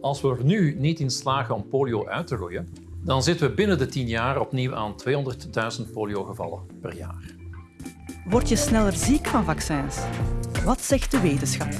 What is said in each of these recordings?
Als we er nu niet in slagen om polio uit te roeien, dan zitten we binnen de 10 jaar opnieuw aan 200.000 poliogevallen per jaar. Word je sneller ziek van vaccins? Wat zegt de wetenschap?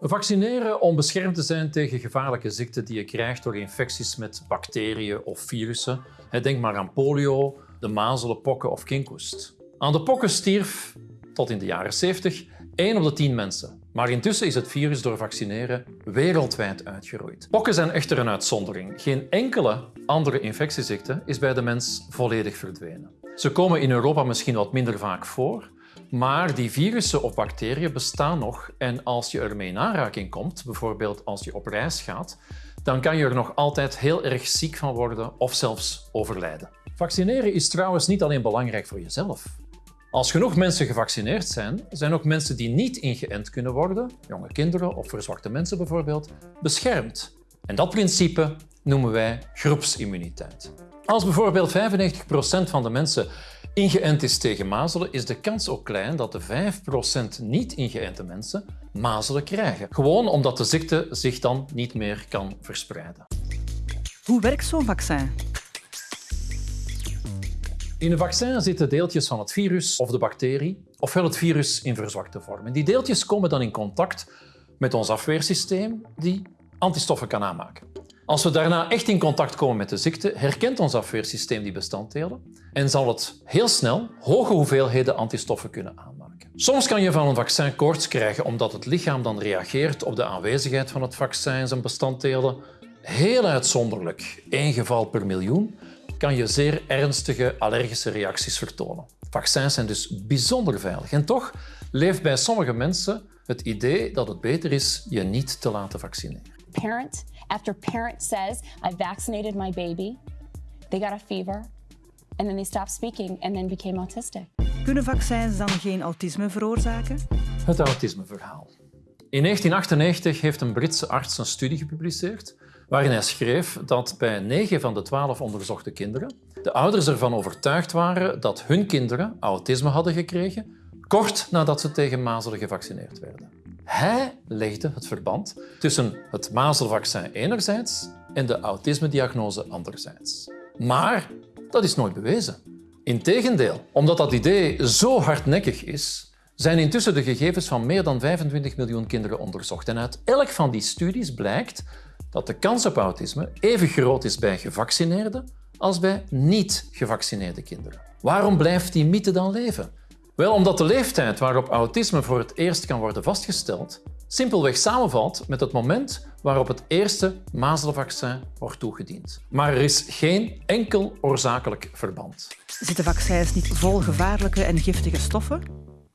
Vaccineren om beschermd te zijn tegen gevaarlijke ziekten die je krijgt door infecties met bacteriën of virussen. Denk maar aan polio, de mazelen, pokken of kinkhoest. Aan de pokken stierf, tot in de jaren 70, 1 op de 10 mensen. Maar intussen is het virus door vaccineren wereldwijd uitgeroeid. Pokken zijn echter een uitzondering. Geen enkele andere infectieziekte is bij de mens volledig verdwenen. Ze komen in Europa misschien wat minder vaak voor, maar die virussen of bacteriën bestaan nog en als je ermee in aanraking komt, bijvoorbeeld als je op reis gaat, dan kan je er nog altijd heel erg ziek van worden of zelfs overlijden. Vaccineren is trouwens niet alleen belangrijk voor jezelf. Als genoeg mensen gevaccineerd zijn, zijn ook mensen die niet ingeënt kunnen worden, jonge kinderen of verzwakte mensen bijvoorbeeld, beschermd. En dat principe noemen wij groepsimmuniteit. Als bijvoorbeeld 95% van de mensen ingeënt is tegen mazelen, is de kans ook klein dat de 5% niet ingeënte mensen mazelen krijgen. Gewoon omdat de ziekte zich dan niet meer kan verspreiden. Hoe werkt zo'n vaccin? In een vaccin zitten deeltjes van het virus of de bacterie, ofwel het virus in verzwakte vorm. Die deeltjes komen dan in contact met ons afweersysteem, die antistoffen kan aanmaken. Als we daarna echt in contact komen met de ziekte, herkent ons afweersysteem die bestanddelen en zal het heel snel hoge hoeveelheden antistoffen kunnen aanmaken. Soms kan je van een vaccin koorts krijgen omdat het lichaam dan reageert op de aanwezigheid van het vaccin en zijn bestanddelen. Heel uitzonderlijk, één geval per miljoen, kan je zeer ernstige allergische reacties vertonen. Vaccins zijn dus bijzonder veilig. En toch leeft bij sommige mensen het idee dat het beter is je niet te laten vaccineren. Parent after parent says, I vaccinated my baby, they got a fever, and then they stopped speaking and then became autistic. Kunnen vaccins dan geen autisme veroorzaken? Het autismeverhaal. In 1998 heeft een Britse arts een studie gepubliceerd waarin hij schreef dat bij 9 van de 12 onderzochte kinderen de ouders ervan overtuigd waren dat hun kinderen autisme hadden gekregen kort nadat ze tegen mazelen gevaccineerd werden. Hij legde het verband tussen het mazelvaccin enerzijds en de autismediagnose anderzijds. Maar dat is nooit bewezen. Integendeel, omdat dat idee zo hardnekkig is, zijn intussen de gegevens van meer dan 25 miljoen kinderen onderzocht. En uit elk van die studies blijkt dat de kans op autisme even groot is bij gevaccineerde als bij niet-gevaccineerde kinderen. Waarom blijft die mythe dan leven? Wel, omdat de leeftijd waarop autisme voor het eerst kan worden vastgesteld simpelweg samenvalt met het moment waarop het eerste mazelvaccin wordt toegediend. Maar er is geen enkel oorzakelijk verband. Zitten vaccins niet vol gevaarlijke en giftige stoffen?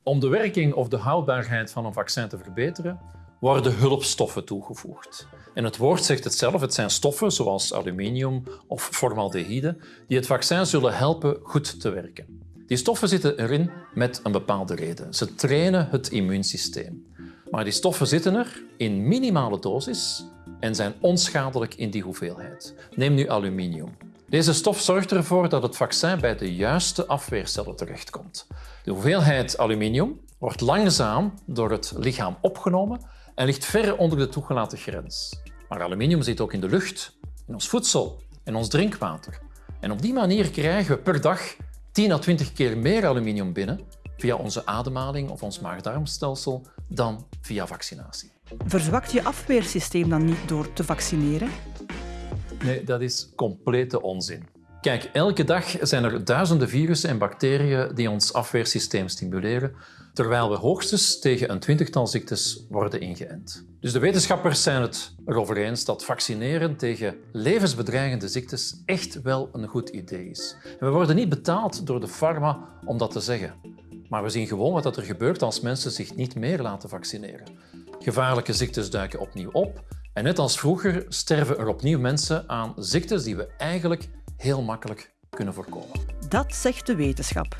Om de werking of de houdbaarheid van een vaccin te verbeteren, worden hulpstoffen toegevoegd. En het woord zegt het zelf, het zijn stoffen zoals aluminium of formaldehyde die het vaccin zullen helpen goed te werken. Die stoffen zitten erin met een bepaalde reden. Ze trainen het immuunsysteem. Maar die stoffen zitten er in minimale dosis en zijn onschadelijk in die hoeveelheid. Neem nu aluminium. Deze stof zorgt ervoor dat het vaccin bij de juiste afweercellen terechtkomt. De hoeveelheid aluminium wordt langzaam door het lichaam opgenomen en ligt ver onder de toegelaten grens. Maar aluminium zit ook in de lucht, in ons voedsel en ons drinkwater. En op die manier krijgen we per dag 10 à 20 keer meer aluminium binnen via onze ademhaling of ons maag-darmstelsel dan via vaccinatie. Verzwakt je afweersysteem dan niet door te vaccineren? Nee, dat is complete onzin. Kijk, elke dag zijn er duizenden virussen en bacteriën die ons afweersysteem stimuleren, terwijl we hoogstens tegen een twintigtal ziektes worden ingeënt. Dus de wetenschappers zijn het erover eens dat vaccineren tegen levensbedreigende ziektes echt wel een goed idee is. En we worden niet betaald door de pharma om dat te zeggen. Maar we zien gewoon wat er gebeurt als mensen zich niet meer laten vaccineren. Gevaarlijke ziektes duiken opnieuw op en net als vroeger sterven er opnieuw mensen aan ziektes die we eigenlijk heel makkelijk kunnen voorkomen. Dat zegt de wetenschap.